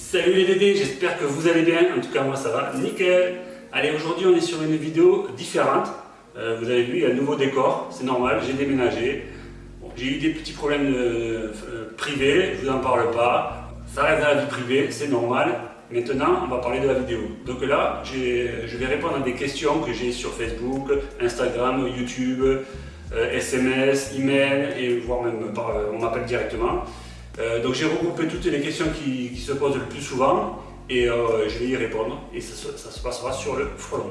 Salut les Dédés, j'espère que vous allez bien, en tout cas moi ça va nickel. Allez aujourd'hui on est sur une vidéo différente, euh, vous avez vu il y a un nouveau décor, c'est normal, j'ai déménagé. J'ai eu des petits problèmes euh, euh, privés, je vous en parle pas, ça reste dans la vie privée, c'est normal. Maintenant on va parler de la vidéo, donc là je vais répondre à des questions que j'ai sur Facebook, Instagram, YouTube, SMS, email et voire même on m'appelle directement euh, donc j'ai regroupé toutes les questions qui, se posent le plus souvent et euh, je vais y répondre et ça, se passera sur le frelon.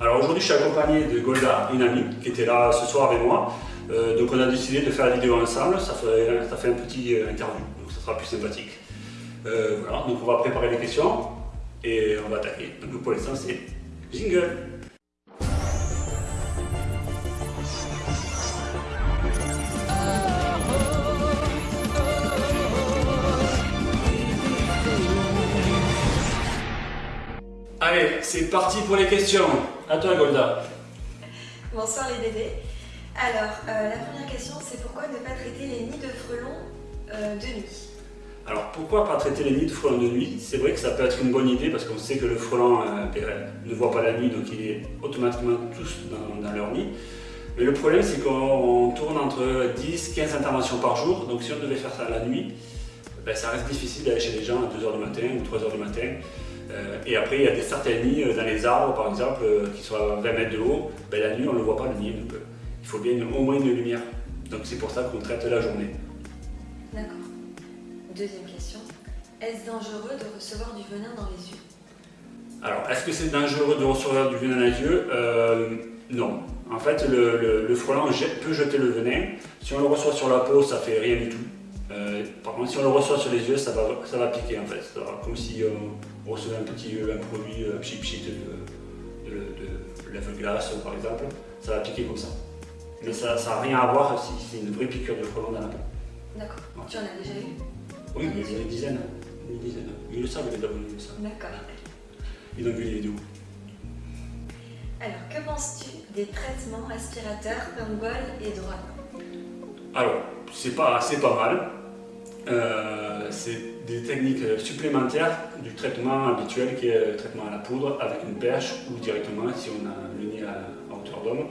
Alors aujourd'hui je suis accompagné de Golda, une amie qui était là ce soir avec moi. Euh, donc on a décidé de faire la vidéo ensemble, ça fait, un petit interview, donc ça sera plus sympathique. voilà, donc on va préparer les questions et on va attaquer. Donc pour l'instant c'est jingle c'est parti pour les questions. À toi Golda. Bonsoir les Dédés. Alors, euh, la première question, c'est pourquoi ne pas traiter les nids de frelons euh, de nuit? Alors, pourquoi pas traiter les nids de frelons de nuit? C'est vrai que ça peut être une bonne idée parce qu'on sait que le frelon euh, ne voit pas la nuit, donc il est automatiquement tous dans, leur nid. Mais le problème, c'est qu'on tourne entre 10-15 interventions par jour, donc si on devait faire ça la nuit, ben, ça reste difficile d'aller chez les gens à 2h du matin ou 3h du matin. Euh, et après, il y a des certaines nids euh, dans les arbres, par exemple, euh, qui sont à 20 mètres de haut. Ben, la nuit, on ne le voit pas, le nid. Donc, il faut bien au moins une lumière. Donc c'est pour ça qu'on traite la journée. D'accord. Deuxième question. Est-ce dangereux de recevoir du venin dans les yeux? Alors, est-ce que c'est dangereux de recevoir du venin dans les yeux? Non. En fait, le, le, frelon peut jeter le venin. Si on le reçoit sur la peau, ça fait rien du tout. Euh, par contre, si on le reçoit sur les yeux, ça va, ça va piquer en fait. comme si on recevait un petit un produit, un petit pchit de, de, de lèvre-glace par exemple, ça va piquer comme ça. Mais ça n'a rien à voir si c'est une vraie piqûre de frelon dans la peau. D'accord. Tu en as déjà eu? Oui, des dizaines. Des dizaines. Ils le savent, les abonnés, ils le savent. D'accord. Ils ont vu les vidéos. Alors, que penses-tu des traitements aspirateurs comme bol et drone Alors, c'est pas, pas mal. Euh, c'est des techniques supplémentaires du traitement habituel qui est le traitement à la poudre avec une perche ou directement si on a le nid à, hauteur d'homme.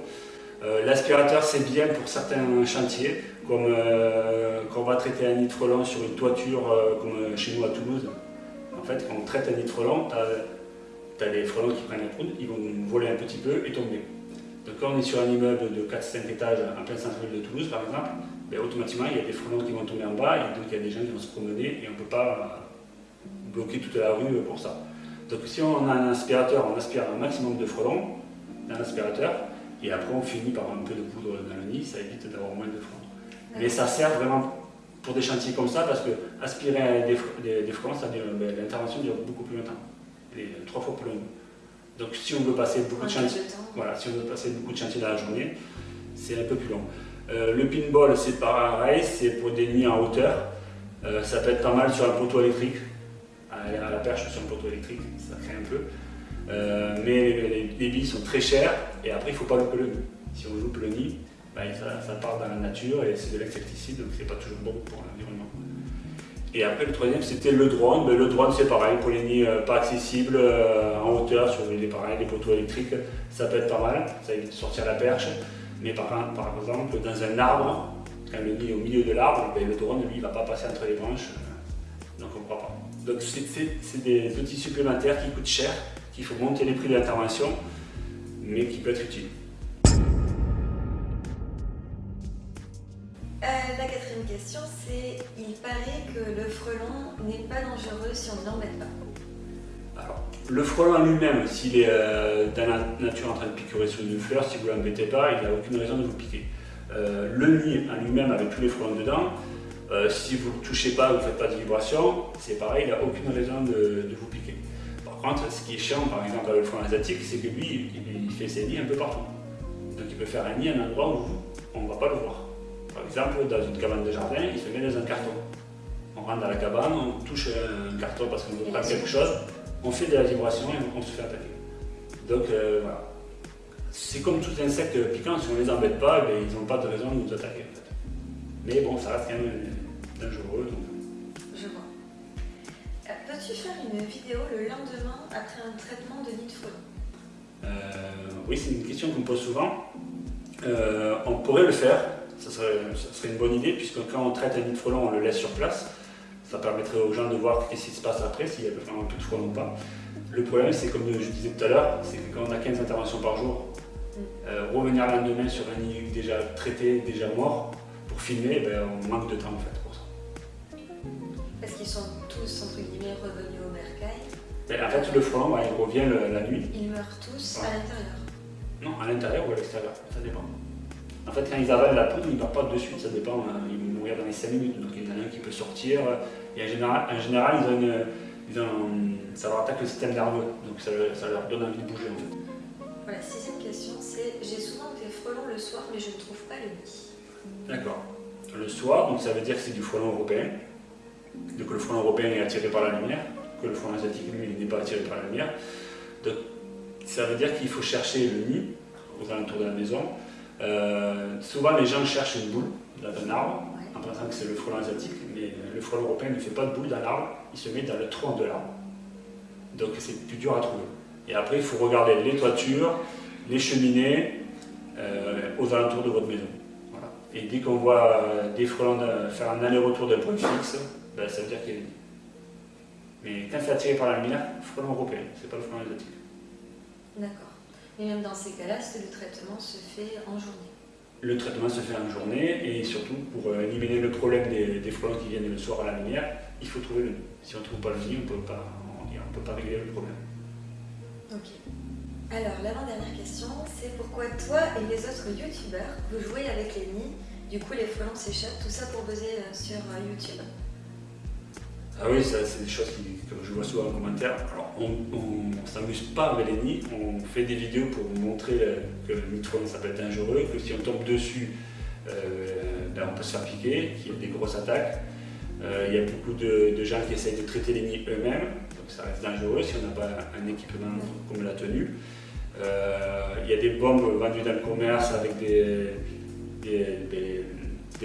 Euh, l'aspirateur c'est bien pour certains chantiers, comme euh, quand on va traiter un nid de frelon sur une toiture comme chez nous à Toulouse. En fait quand on traite un nid de frelon, tu as, les frelons qui prennent la poudre, ils vont voler un petit peu et tomber. Donc quand on est sur un immeuble de 4-5 étages en plein centre-ville de Toulouse par exemple, ben, automatiquement il y a des frelons qui vont tomber en bas et donc il y a des gens qui vont se promener et on ne peut pas bloquer toute la rue pour ça. Donc si on a un aspirateur, on aspire un maximum de frelons dans l'aspirateur et après on finit par un peu de poudre dans le nid, ça évite d'avoir moins de frelons. Mais ça sert vraiment pour des chantiers comme ça parce que aspirer des, frelons, ben, l'intervention dure beaucoup plus longtemps, et trois fois plus long. Donc si on veut passer beaucoup de chantiers, voilà, si on veut passer beaucoup de chantiers dans la journée, c'est un peu plus long. Euh, le pinball, c'est pareil, c'est pour des nids en hauteur. Euh, ça peut être pas mal sur un poteau électrique, à, la perche sur un poteau électrique, ça crée un peu. Euh, mais les, billes sont très chères et après il ne faut pas louper le nid. Si on loupe le nid, bah, ça, part dans la nature et c'est de l'insecticide, donc c'est pas toujours bon pour l'environnement. Et après le troisième c'était le drone. Le drone c'est pareil pour les nids pas accessibles en hauteur sur les, pareil, les poteaux électriques, ça peut être pas mal, ça évite de sortir la perche. Mais par, exemple, dans un arbre, quand le nid est au milieu de l'arbre, ben, le drone, lui, ne va pas passer entre les branches, donc on ne croit pas. Donc c'est des outils supplémentaires qui coûtent cher, qu'il faut monter les prix de l'intervention, mais qui peuvent être utiles. Euh, la quatrième question, c'est il paraît que le frelon n'est pas dangereux si on ne l'embête pas. Le frelon lui-même, s'il est euh, dans la nature en train de piquer sur une fleur, si vous ne l'embêtez pas, il n'a aucune raison de vous piquer. Euh, le nid en lui-même avec tous les frelons dedans, euh, si vous ne touchez pas, vous ne faites pas de vibration, c'est pareil, il n'a aucune raison de, vous piquer. Par contre, ce qui est chiant, par exemple, avec le frelon asiatique, c'est que lui, il, fait ses nids un peu partout. Donc il peut faire un nid à un endroit où on ne va pas le voir. Par exemple, dans une cabane de jardin, il se met dans un carton. On rentre dans la cabane, on touche un carton parce qu'on veut prendre quelque chose, on fait de la vibration et on se fait attaquer. Donc euh, voilà. C'est comme tous les insectes piquants, si on ne les embête pas, eh ils n'ont pas de raison de nous attaquer. Mais bon, ça reste quand même dangereux. Je vois. Souhaites-tu faire une vidéo le lendemain après un traitement de nid de frelon euh, Oui, c'est une question qu'on me pose souvent. Euh, on pourrait le faire, ça serait, ça serait, une bonne idée, puisque quand on traite un nid de frelon, on le laisse sur place. Ça permettrait aux gens de voir ce qui se passe après, s'il y a vraiment un peu de frelon ou pas. Le problème, c'est comme je disais tout à l'heure, c'est que quand on a 15 interventions par jour, euh, revenir le lendemain sur un nid déjà traité, déjà mort, pour filmer, ben, on manque de temps en fait pour ça. Parce qu'ils sont tous, entre guillemets, revenus au bercail ben, En fait, le frelon, il revient la nuit. Ils meurent tous à l'intérieur Non, à l'intérieur ou à l'extérieur, ça dépend. En fait, quand ils avalent la poudre, ils ne meurent pas de suite, ça dépend. Hein. Ils vont mourir dans les 5 minutes, donc il y en a un qui peut sortir. Et en général, en général ils ont une, ils ont, ça leur attaque le système nerveux, donc ça, ça leur donne envie de bouger en fait. Voilà, sixième question, c'est j'ai souvent des frelons le soir, mais je ne trouve pas le nid. D'accord. Le soir, donc ça veut dire que c'est du frelon européen. Donc le frelon européen est attiré par la lumière, que le frelon asiatique, lui, n'est pas attiré par la lumière. Donc ça veut dire qu'il faut chercher le nid aux alentours de la maison. Euh, souvent, les gens cherchent une boule dans un arbre, en pensant que c'est le frelon asiatique, mais le frelon européen ne fait pas de boule dans l'arbre, il se met dans le tronc de l'arbre. Donc c'est plus dur à trouver. Et après, il faut regarder les toitures, les cheminées euh, aux alentours de votre maison. Et dès qu'on voit euh, des frelons faire un aller-retour d'un point fixe, ben, ça veut dire qu'il a Mais quand c'est attiré par la lumière, frelon européen, c'est pas le frelon asiatique. D'accord. Et même dans ces cas-là, le traitement se fait en journée Le traitement se fait en journée et surtout pour euh, éliminer le problème des, des frelons qui viennent le soir à la lumière, il faut trouver le nid. Si on ne trouve pas le nid, on ne peut pas régler le problème. Ok. Alors, l'avant-dernière question, c'est pourquoi toi et les autres youtubeurs, vous jouez avec les nids, du coup les frelons s'échappent, tout ça pour buzzer euh, sur euh, YouTube? Ah oui, c'est des choses que je vois souvent en commentaire. Alors, on ne s'amuse pas avec les nids, on fait des vidéos pour montrer euh, que le nid ça peut être dangereux, que si on tombe dessus, ben, on peut se faire piquer, qu'il y a des grosses attaques. il y a beaucoup de gens qui essayent de traiter les nids eux-mêmes, ça reste dangereux si on n'a pas un équipement comme la tenue. Euh, il y a des bombes vendues dans le commerce avec des, des,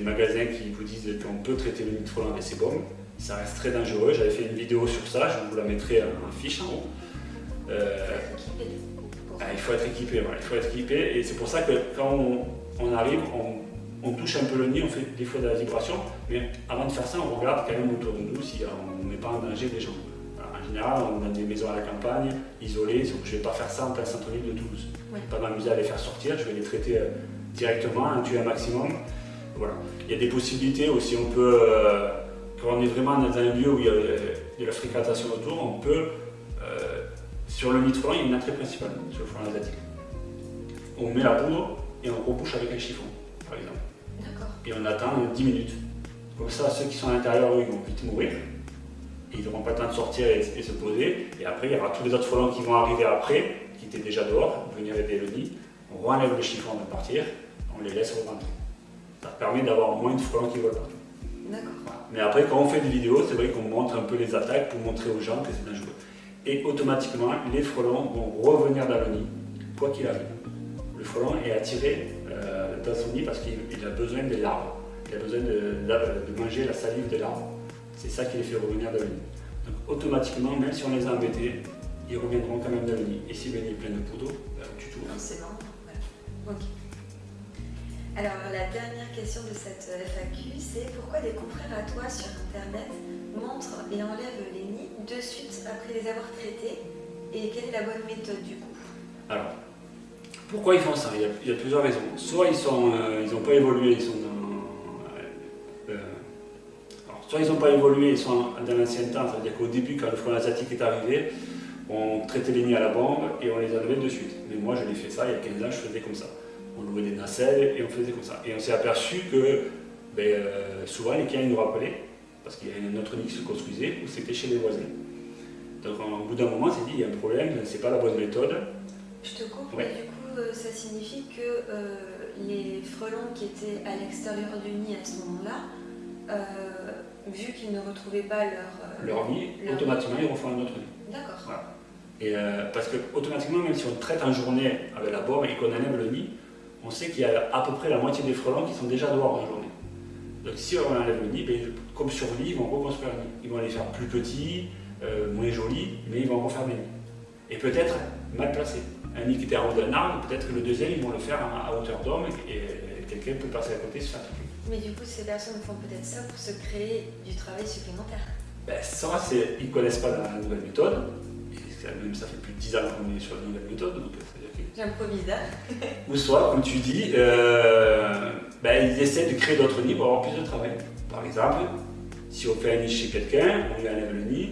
magasins qui vous disent qu'on peut traiter le nid avec ces bombes. Ça reste très dangereux. J'avais fait une vidéo sur ça, je vous la mettrai en fiche en haut. Euh, ah, il faut être équipé, il faut être équipé et c'est pour ça que quand on, arrive, on, touche un peu le nid, on fait des fois de la vibration, mais avant de faire ça, on regarde quand même autour de nous si on ne met pas en danger des gens en général, on a des maisons à la campagne, isolées, je ne vais pas faire ça en plein centre-ville de Toulouse. Je ne vais pas m'amuser à les faire sortir, je vais les traiter euh, directement, un tuer un maximum. Voilà. Il y a des possibilités aussi, on peut, euh, quand on est vraiment dans un lieu où il y a de la fréquentation autour, on peut, euh, sur le nid de il y a une entrée principale, sur le front asiatique. On met la poudre et on rebouche avec un chiffon, par exemple. Et on attend 10 minutes. Comme ça, ceux qui sont à l'intérieur, eux, ils vont vite mourir ils n'auront pas le temps de sortir et, se poser. Et après, il y aura tous les autres frelons qui vont arriver après, qui étaient déjà dehors, venir aider le nid. On enlève le chiffon avant de partir, on les laisse rentrer. Ça permet d'avoir moins de frelons qui volent partout. D'accord. Mais après, quand on fait des vidéos, c'est vrai qu'on montre un peu les attaques pour montrer aux gens que c'est dangereux. Et automatiquement, les frelons vont revenir dans le nid, quoi qu'il arrive. Le frelon est attiré euh, dans son nid parce qu'il a besoin des larves. Il a besoin de, de manger la salive des larves. C'est ça qui les fait revenir dans le nid. Donc automatiquement, même si on les a embêtés, ils reviendront quand même dans le nid. Et si le nid est plein de poudre, ben, tu tout. Forcément, voilà. Ok. Alors la dernière question de cette FAQ, c'est pourquoi des confrères à toi sur internet montrent et enlèvent les nids de suite après les avoir traités? Et quelle est la bonne méthode du coup? Alors, pourquoi ils font ça? Il y, a, plusieurs raisons. Soit ils n'ont euh, pas évolué, ils sont soit ils n'ont pas évolué, ils sont dans l'ancien temps, c'est-à-dire qu'au début, quand le front asiatique est arrivé, on traitait les nids à la bombe et on les enlevait de suite. Mais moi, je l'ai fait ça, il y a 15 ans, je faisais comme ça. On louait des nacelles et on faisait comme ça. Et on s'est aperçu que ben, euh, souvent, les clients nous rappelaient, parce qu'il y a un autre nid qui se construisait, ou c'était chez les voisins. Donc, au bout d'un moment, on s'est dit, il y a un problème, c'est pas la bonne méthode. Je te coupe, mais du coup, euh, ça signifie que euh, les frelons qui étaient à l'extérieur du nid à ce moment-là, vu qu'ils ne retrouvaient pas leur... Euh, leur nid, automatiquement ils refont un autre nid. D'accord. Et parce que automatiquement, même si on traite en journée avec la bombe et qu'on enlève le nid, on sait qu'il y a à peu près la moitié des frelons qui sont déjà dehors en journée. Donc si on enlève le nid, ben, comme sur lit, ils vont reconstruire le nid. Ils vont les faire plus petits, euh, moins jolis, mais ils vont refaire des nids. Et peut-être mal placés. Un nid qui était en haut d'un arbre, peut-être que le deuxième, ils vont le faire à, hauteur d'homme et quelqu'un peut passer à côté et se faire triper. Mais du coup, ces personnes font peut-être ça pour se créer du travail supplémentaire. Ben, ça, ils ne connaissent pas la nouvelle méthode. même ça fait plus de 10 ans qu'on est sur la nouvelle méthode. Donc, J'improvise Ou soit, comme tu dis, euh, ben, ils essaient de créer d'autres nids pour avoir plus de travail. Par exemple, si on fait un nid chez quelqu'un, on lui enlève le nid.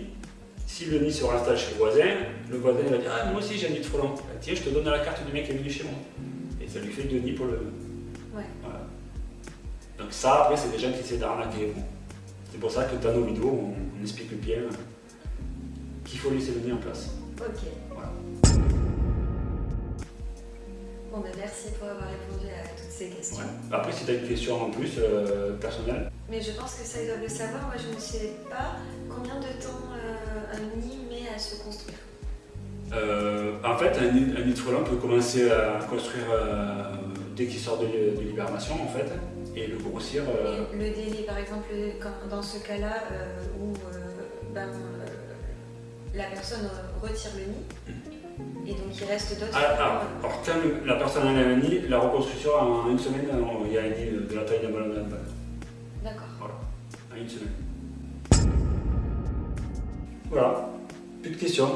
Si le nid se réinstalle chez le voisin, le voisin va dire Ah, moi aussi j'ai un nid de frelon. Ben, tiens, je te donne la carte du mec qui est venu chez moi. Et ça lui fait deux nids pour le. Ouais. Voilà. Donc, ça, après, c'est des gens qui essaient d'arnaquer. C'est pour ça que dans nos vidéos, on, explique bien qu'il faut laisser le nid en place. Ok. Voilà. Bon, ben merci pour avoir répondu à toutes ces questions. Après, si tu as une question en plus euh, personnelle. Mais je pense que ça, ils doivent le savoir. Moi, je ne sais pas combien de temps euh, un nid met à se construire. Euh, en fait, un nid, un nid, de frelon peut commencer à construire dès qu'il sort de, de l'hibernation, en fait et le grossir. Euh, le délai, par exemple, dans ce cas-là où ben, la personne retire le nid, hmm. Et donc il reste d'autres. Ah, ah, alors, quand la personne a un nid, la reconstruction en une semaine, il y a un nid de la taille d'un ballon de handball. D'accord. Voilà, en une semaine. Voilà, plus de questions.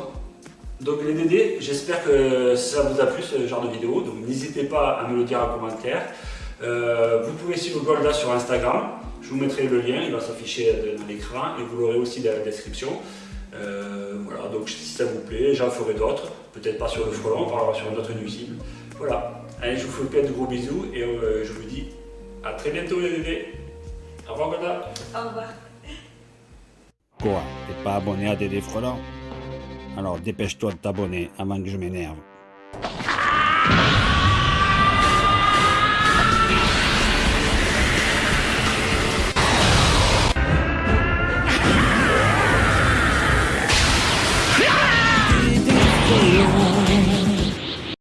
Donc les DD, j'espère que ça vous a plu ce genre de vidéo, donc n'hésitez pas à me le dire en commentaire. Euh, vous pouvez suivre Golda sur Instagram, je vous mettrai le lien, il va s'afficher dans l'écran et vous l'aurez aussi dans la description. Euh, voilà, donc si ça vous plaît, j'en ferai d'autres, peut-être pas sur le frelon, on parlera sur un autre nuisible. Voilà, allez, je vous fais plein de gros bisous et euh, je vous dis à très bientôt les bébés. Au revoir Golda. Au revoir. Quoi T'es pas abonné à Dédé Frelon Alors dépêche-toi de t'abonner avant que je m'énerve. Yeah.